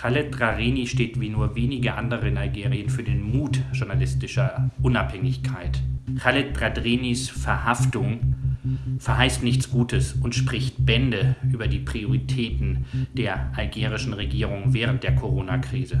Khaled Rarini steht wie nur wenige andere in Algerien für den Mut journalistischer Unabhängigkeit. Khaled Radrinis Verhaftung verheißt nichts Gutes und spricht Bände über die Prioritäten der algerischen Regierung während der Corona-Krise.